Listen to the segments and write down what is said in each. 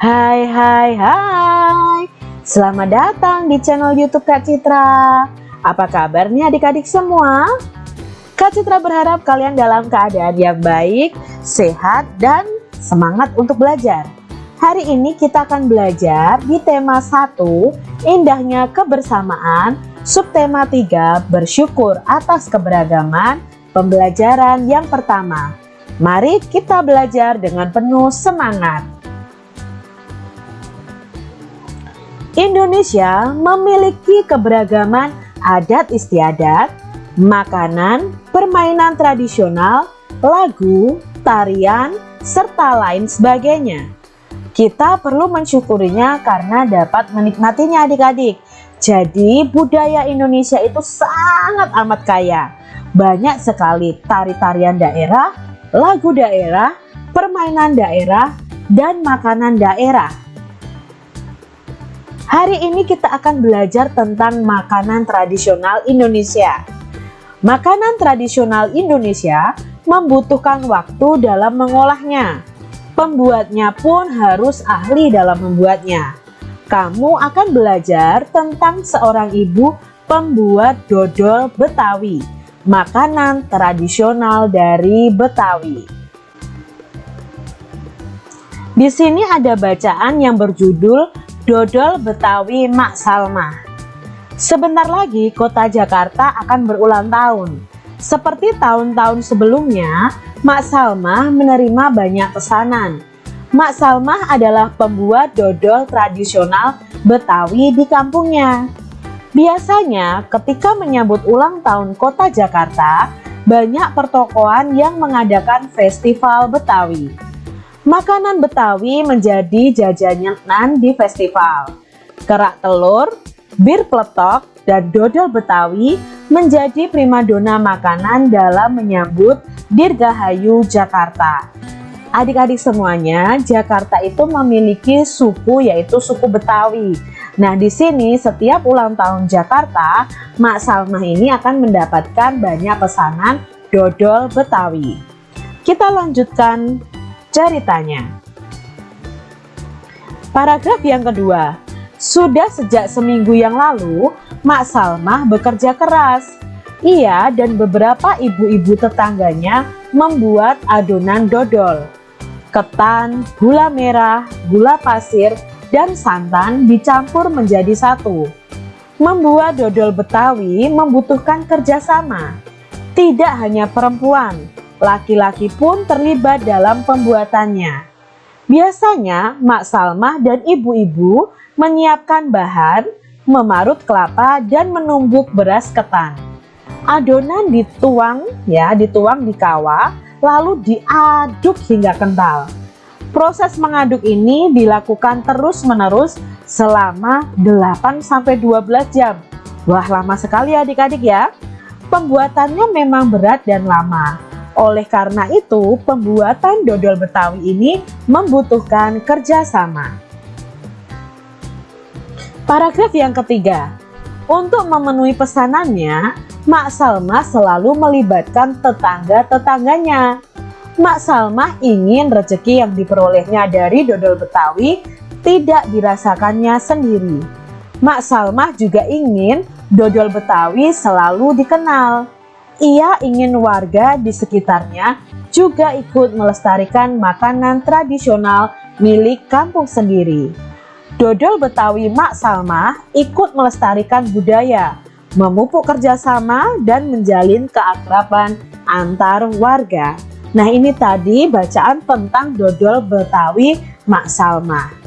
Hai hai hai. Selamat datang di channel youtube Kak Citra. Apa kabarnya adik-adik semua? Kak Citra berharap kalian dalam keadaan yang baik, sehat, dan semangat untuk belajar. Hari ini kita akan belajar di tema 1 Indahnya kebersamaan Subtema 3 Bersyukur atas keberagaman Pembelajaran yang pertama. Mari kita belajar dengan penuh semangat Indonesia memiliki keberagaman adat istiadat, makanan, permainan tradisional, lagu, tarian, serta lain sebagainya. Kita perlu mensyukurinya karena dapat menikmatinya adik-adik. Jadi budaya Indonesia itu sangat amat kaya. Banyak sekali tari-tarian daerah, lagu daerah, permainan daerah, dan makanan daerah. Hari ini kita akan belajar tentang makanan tradisional Indonesia. Makanan tradisional Indonesia membutuhkan waktu dalam mengolahnya. Pembuatnya pun harus ahli dalam membuatnya. Kamu akan belajar tentang seorang ibu pembuat dodol Betawi, makanan tradisional dari Betawi. Di sini ada bacaan yang berjudul Dodol Betawi Mak Salma. Sebentar lagi kota Jakarta akan berulang tahun. Seperti tahun-tahun sebelumnya Mak Salma menerima banyak pesanan. Mak Salma adalah pembuat dodol tradisional Betawi di kampungnya. Biasanya ketika menyambut ulang tahun kota Jakarta Banyak pertokoan yang mengadakan festival Betawi Makanan Betawi menjadi jajanan di festival. Kerak telur, bir peletok, dan dodol Betawi menjadi primadona makanan dalam menyambut Dirgahayu Jakarta. Adik-adik semuanya, Jakarta itu memiliki suku yaitu suku Betawi. Nah, di sini setiap ulang tahun Jakarta, Mak Salmah ini akan mendapatkan banyak pesanan dodol Betawi. Kita lanjutkan ceritanya. Paragraf yang kedua, sudah sejak seminggu yang lalu, Mak Salmah bekerja keras. Ia dan beberapa ibu-ibu tetangganya membuat adonan dodol. Ketan, gula merah, gula pasir, dan santan dicampur menjadi satu. Membuat dodol Betawi membutuhkan kerjasama. Tidak hanya perempuan, Laki-laki pun terlibat dalam pembuatannya. Biasanya Mak Salmah dan ibu-ibu menyiapkan bahan, memarut kelapa dan menumbuk beras ketan. Adonan dituang ya, dituang di kawah lalu diaduk hingga kental. Proses mengaduk ini dilakukan terus-menerus selama 8 sampai 12 jam. Wah, lama sekali adik-adik ya. Pembuatannya memang berat dan lama. Oleh karena itu, pembuatan dodol Betawi ini membutuhkan kerjasama. Paragraf yang ketiga, untuk memenuhi pesanannya, Mak Salma selalu melibatkan tetangga-tetangganya. Mak Salma ingin rezeki yang diperolehnya dari dodol Betawi tidak dirasakannya sendiri. Mak Salma juga ingin dodol Betawi selalu dikenal ia ingin warga di sekitarnya juga ikut melestarikan makanan tradisional milik kampung sendiri. Dodol Betawi Mak Salma ikut melestarikan budaya, memupuk kerjasama, dan menjalin keakraban antar warga. Nah ini tadi bacaan tentang dodol Betawi Mak Salma.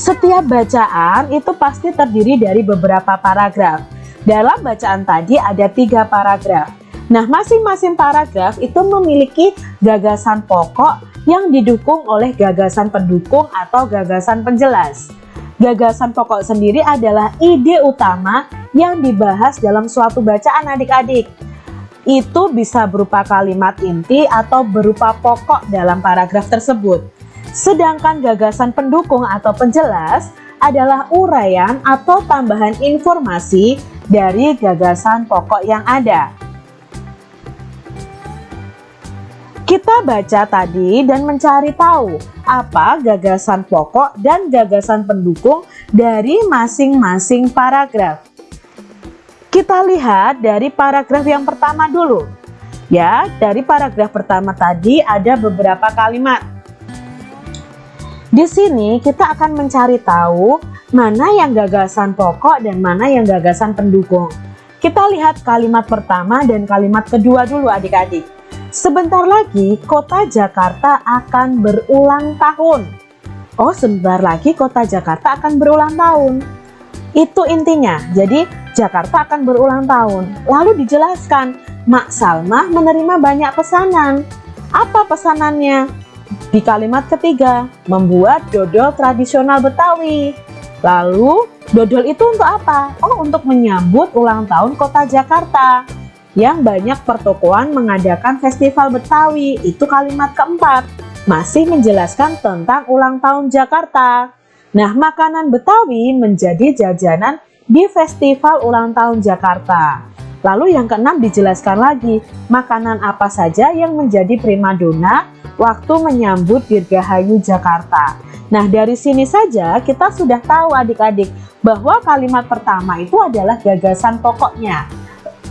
Setiap bacaan itu pasti terdiri dari beberapa paragraf. Dalam bacaan tadi ada tiga paragraf. Nah, masing-masing paragraf itu memiliki gagasan pokok yang didukung oleh gagasan pendukung atau gagasan penjelas. Gagasan pokok sendiri adalah ide utama yang dibahas dalam suatu bacaan adik-adik. Itu bisa berupa kalimat inti atau berupa pokok dalam paragraf tersebut. Sedangkan gagasan pendukung atau penjelas adalah uraian atau tambahan informasi dari gagasan pokok yang ada. Kita baca tadi dan mencari tahu apa gagasan pokok dan gagasan pendukung dari masing-masing paragraf. Kita lihat dari paragraf yang pertama dulu. Ya, dari paragraf pertama tadi ada beberapa kalimat. Di sini kita akan mencari tahu mana yang gagasan pokok dan mana yang gagasan pendukung. Kita lihat kalimat pertama dan kalimat kedua dulu adik-adik. Sebentar lagi kota Jakarta akan berulang tahun. Oh sebentar lagi kota Jakarta akan berulang tahun. Itu intinya, jadi Jakarta akan berulang tahun. Lalu dijelaskan, Mak Salma menerima banyak pesanan. Apa pesanannya? Di kalimat ketiga, membuat dodol tradisional Betawi. Lalu, dodol itu untuk apa? Oh, untuk menyambut ulang tahun kota Jakarta. Yang banyak pertokoan mengadakan festival Betawi. Itu kalimat keempat. Masih menjelaskan tentang ulang tahun Jakarta. Nah, makanan Betawi menjadi jajanan di festival ulang tahun Jakarta. Lalu yang keenam dijelaskan lagi, makanan apa saja yang menjadi primadona waktu menyambut Dirgahayu Jakarta. Nah dari sini saja kita sudah tahu adik-adik bahwa kalimat pertama itu adalah gagasan pokoknya.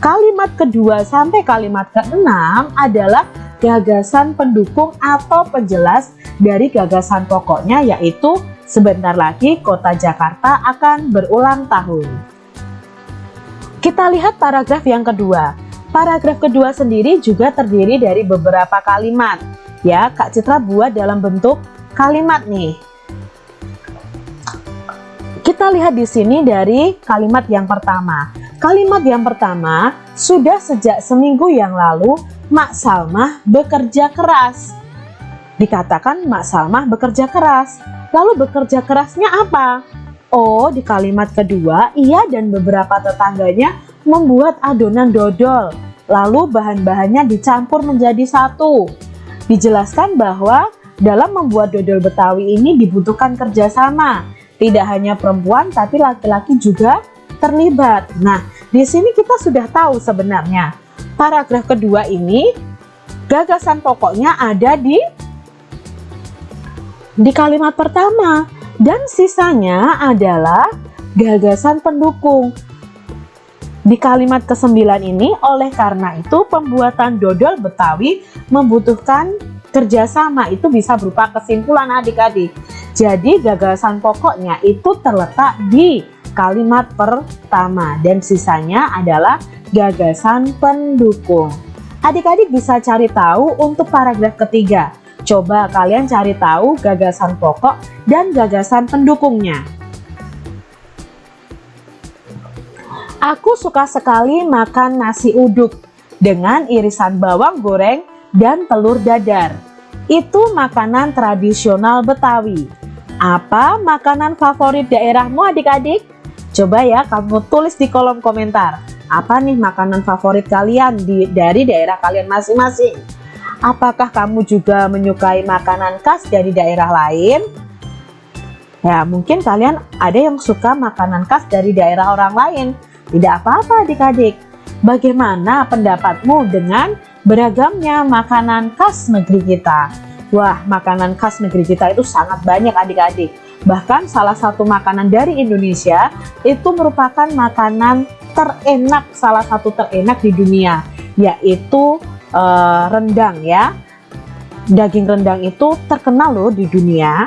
Kalimat kedua sampai kalimat keenam adalah gagasan pendukung atau penjelas dari gagasan pokoknya yaitu sebentar lagi kota Jakarta akan berulang tahun. Kita lihat paragraf yang kedua. Paragraf kedua sendiri juga terdiri dari beberapa kalimat. Ya, Kak Citra buat dalam bentuk kalimat nih. Kita lihat di sini dari kalimat yang pertama. Kalimat yang pertama, sudah sejak seminggu yang lalu, Mak Salmah bekerja keras. Dikatakan Mak Salmah bekerja keras. Lalu bekerja kerasnya apa? Oh, di kalimat kedua, ia dan beberapa tetangganya membuat adonan dodol. Lalu bahan-bahannya dicampur menjadi satu. Dijelaskan bahwa dalam membuat dodol Betawi ini dibutuhkan kerjasama tidak hanya perempuan tapi laki-laki juga terlibat. Nah, di sini kita sudah tahu sebenarnya paragraf kedua ini gagasan pokoknya ada di di kalimat pertama dan sisanya adalah gagasan pendukung. Di kalimat ke-9 ini, oleh karena itu pembuatan dodol Betawi membutuhkan kerjasama itu bisa berupa kesimpulan adik-adik. Jadi gagasan pokoknya itu terletak di kalimat pertama dan sisanya adalah gagasan pendukung. Adik-adik bisa cari tahu untuk paragraf ketiga. Coba kalian cari tahu gagasan pokok dan gagasan pendukungnya. Aku suka sekali makan nasi uduk dengan irisan bawang goreng dan telur dadar. Itu makanan tradisional Betawi. Apa makanan favorit daerahmu adik-adik? Coba ya kamu tulis di kolom komentar. Apa nih makanan favorit kalian di, dari daerah kalian masing-masing? Apakah kamu juga menyukai makanan khas dari daerah lain? Ya mungkin kalian ada yang suka makanan khas dari daerah orang lain. Tidak apa-apa adik-adik. Bagaimana pendapatmu dengan beragamnya makanan khas negeri kita? Wah, makanan khas negeri kita itu sangat banyak adik-adik. Bahkan salah satu makanan dari Indonesia itu merupakan makanan terenak, salah satu terenak di dunia, yaitu uh, rendang ya. Daging rendang itu terkenal loh di dunia.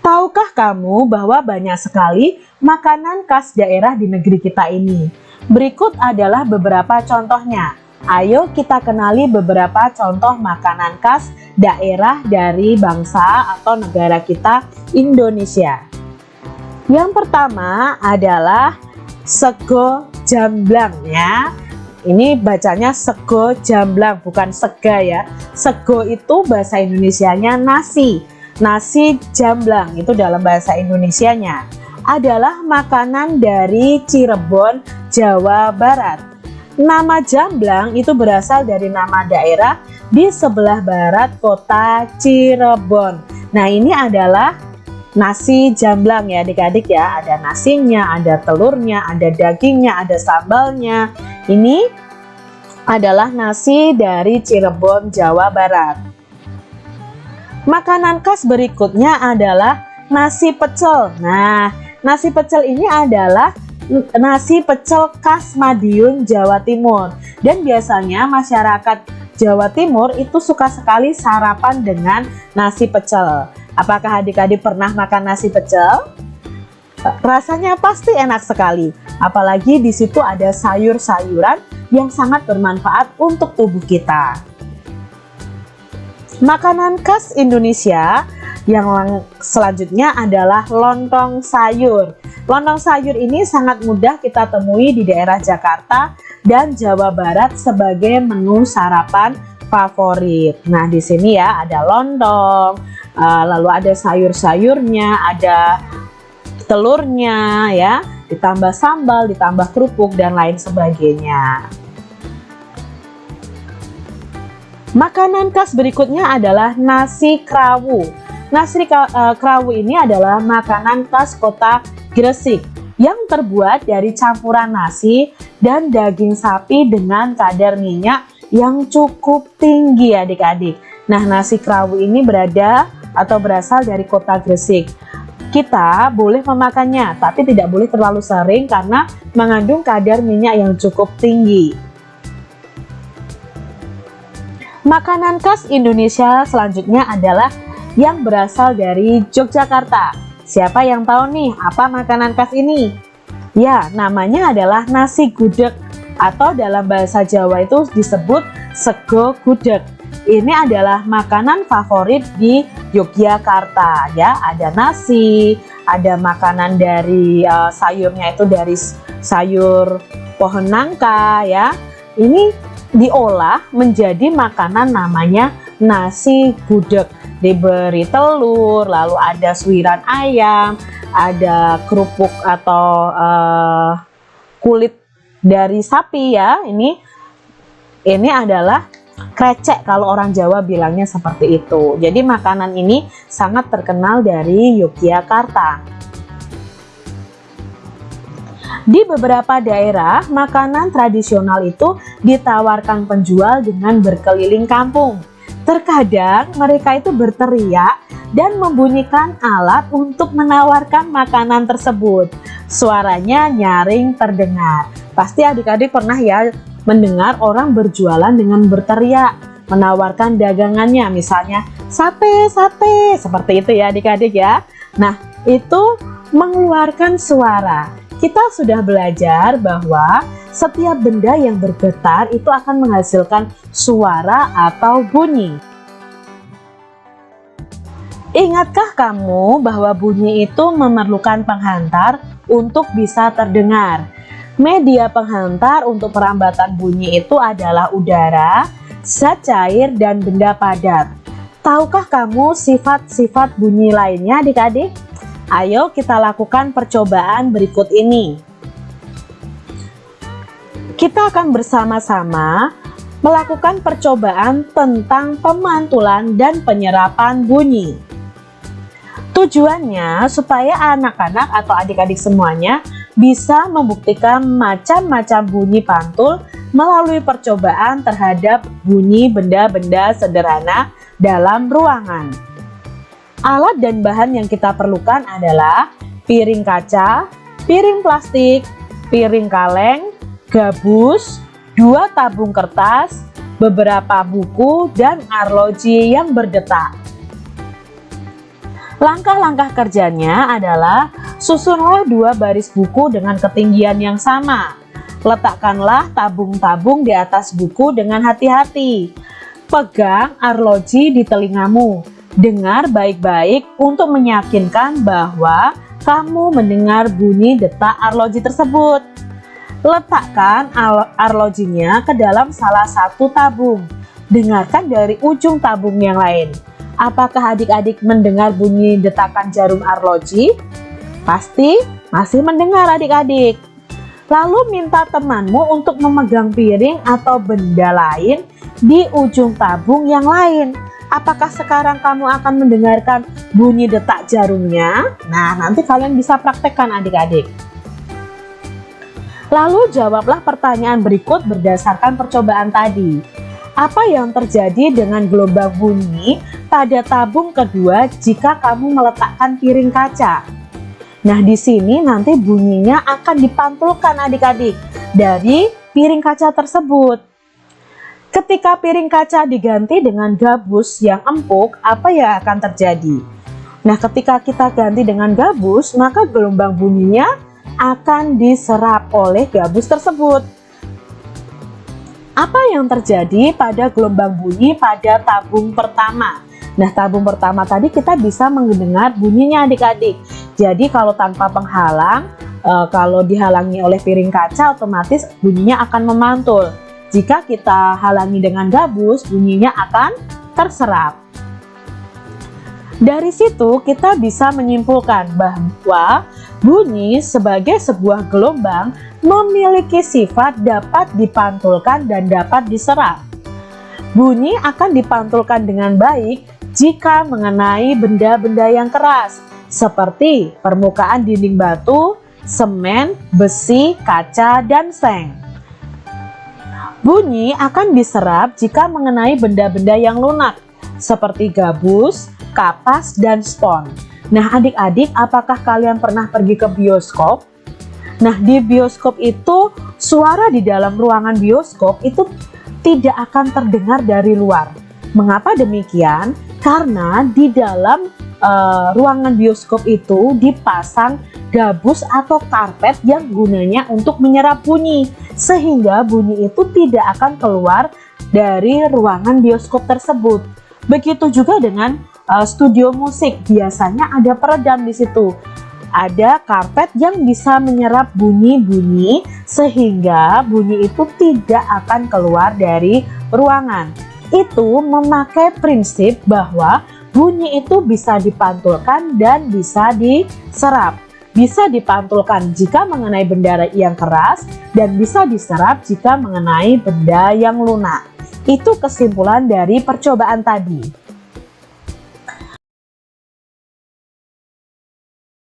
Tahukah kamu bahwa banyak sekali makanan khas daerah di negeri kita ini? Berikut adalah beberapa contohnya. Ayo kita kenali beberapa contoh makanan khas daerah dari bangsa atau negara kita Indonesia. Yang pertama adalah sego jamblang ya. Ini bacanya sego jamblang bukan sega ya. Sego itu bahasa Indonesianya nasi. Nasi jamblang itu dalam bahasa Indonesianya adalah makanan dari Cirebon, Jawa Barat. Nama Jamblang itu berasal dari nama daerah di sebelah barat kota Cirebon. Nah ini adalah nasi jamblang ya adik-adik ya. Ada nasinya, ada telurnya, ada dagingnya, ada sambalnya. Ini adalah nasi dari Cirebon, Jawa Barat. Makanan khas berikutnya adalah nasi pecel. Nah, nasi pecel ini adalah nasi pecel khas Madiun, Jawa Timur. Dan biasanya masyarakat Jawa Timur itu suka sekali sarapan dengan nasi pecel. Apakah adik-adik pernah makan nasi pecel? Rasanya pasti enak sekali. Apalagi di situ ada sayur-sayuran yang sangat bermanfaat untuk tubuh kita. Makanan khas Indonesia yang selanjutnya adalah lontong sayur. Lontong sayur ini sangat mudah kita temui di daerah Jakarta dan Jawa Barat sebagai menu sarapan favorit. Nah, di sini ya ada lontong, eh, lalu ada sayur-sayurnya, ada telurnya ya, ditambah sambal, ditambah kerupuk dan lain sebagainya. Makanan khas berikutnya adalah nasi krawu. Nasi eh, krawu ini adalah makanan khas kota Gresik yang terbuat dari campuran nasi dan daging sapi dengan kadar minyak yang cukup tinggi adik-adik. Nah nasi krawu ini berada atau berasal dari kota Gresik. Kita boleh memakannya tapi tidak boleh terlalu sering karena mengandung kadar minyak yang cukup tinggi. Makanan khas Indonesia selanjutnya adalah yang berasal dari Yogyakarta. Siapa yang tahu nih apa makanan khas ini? Ya, namanya adalah nasi gudeg atau dalam bahasa Jawa itu disebut sego gudeg. Ini adalah makanan favorit di Yogyakarta ya. Ada nasi, ada makanan dari uh, sayurnya itu dari sayur pohon nangka ya. Ini diolah menjadi makanan namanya nasi gudeg diberi telur lalu ada suiran ayam ada kerupuk atau uh, kulit dari sapi ya. Ini ini adalah krecek kalau orang Jawa bilangnya seperti itu. Jadi makanan ini sangat terkenal dari Yogyakarta. Di beberapa daerah, makanan tradisional itu ditawarkan penjual dengan berkeliling kampung. Terkadang mereka itu berteriak dan membunyikan alat untuk menawarkan makanan tersebut. Suaranya nyaring terdengar. Pasti adik-adik pernah ya mendengar orang berjualan dengan berteriak, menawarkan dagangannya misalnya sate, sate, seperti itu ya adik-adik ya. Nah, itu mengeluarkan suara kita sudah belajar bahwa setiap benda yang bergetar itu akan menghasilkan suara atau bunyi. Ingatkah kamu bahwa bunyi itu memerlukan penghantar untuk bisa terdengar? Media penghantar untuk perambatan bunyi itu adalah udara, zat cair, dan benda padat. Tahukah kamu sifat-sifat bunyi lainnya adik-adik? Ayo kita lakukan percobaan berikut ini. Kita akan bersama-sama melakukan percobaan tentang pemantulan dan penyerapan bunyi. Tujuannya supaya anak-anak atau adik-adik semuanya bisa membuktikan macam-macam bunyi pantul melalui percobaan terhadap bunyi benda-benda sederhana dalam ruangan. Alat dan bahan yang kita perlukan adalah piring kaca, piring plastik, piring kaleng, gabus, dua tabung kertas, beberapa buku, dan arloji yang berdetak. Langkah-langkah kerjanya adalah susunlah dua baris buku dengan ketinggian yang sama. Letakkanlah tabung-tabung di atas buku dengan hati-hati. Pegang arloji di telingamu Dengar baik-baik untuk meyakinkan bahwa kamu mendengar bunyi detak arloji tersebut. Letakkan arlojinya ke dalam salah satu tabung. Dengarkan dari ujung tabung yang lain. Apakah adik-adik mendengar bunyi detakan jarum arloji? Pasti masih mendengar adik-adik. Lalu minta temanmu untuk memegang piring atau benda lain di ujung tabung yang lain Apakah sekarang kamu akan mendengarkan bunyi detak jarumnya? Nah, nanti kalian bisa praktekkan adik-adik. Lalu jawablah pertanyaan berikut berdasarkan percobaan tadi. Apa yang terjadi dengan gelombang bunyi pada tabung kedua jika kamu meletakkan piring kaca? Nah, di sini nanti bunyinya akan dipantulkan adik-adik dari piring kaca tersebut. Ketika piring kaca diganti dengan gabus yang empuk, apa yang akan terjadi? Nah, ketika kita ganti dengan gabus, maka gelombang bunyinya akan diserap oleh gabus tersebut. Apa yang terjadi pada gelombang bunyi pada tabung pertama? Nah, tabung pertama tadi kita bisa mendengar bunyinya adik-adik. Jadi kalau tanpa penghalang, e, kalau dihalangi oleh piring kaca otomatis bunyinya akan memantul. Jika kita halangi dengan gabus, bunyinya akan terserap. Dari situ kita bisa menyimpulkan bahwa bunyi sebagai sebuah gelombang memiliki sifat dapat dipantulkan dan dapat diserap. Bunyi akan dipantulkan dengan baik jika mengenai benda-benda yang keras, seperti permukaan dinding batu, semen, besi, kaca, dan seng. Bunyi akan diserap jika mengenai benda-benda yang lunak, seperti gabus, kapas, dan spons. Nah adik-adik apakah kalian pernah pergi ke bioskop Nah, di bioskop itu suara di dalam ruangan bioskop itu tidak akan terdengar dari luar. Mengapa demikian? Karena di dalam uh, ruangan bioskop itu dipasang gabus atau karpet yang gunanya untuk menyerap bunyi sehingga bunyi itu tidak akan keluar dari ruangan bioskop tersebut. Begitu juga dengan uh, studio musik, biasanya ada peredam di situ ada karpet yang bisa menyerap bunyi-bunyi sehingga bunyi itu tidak akan keluar dari ruangan. Itu memakai prinsip bahwa bunyi itu bisa dipantulkan dan bisa diserap. Bisa dipantulkan jika mengenai benda yang keras dan bisa diserap jika mengenai benda yang lunak. Itu kesimpulan dari percobaan tadi.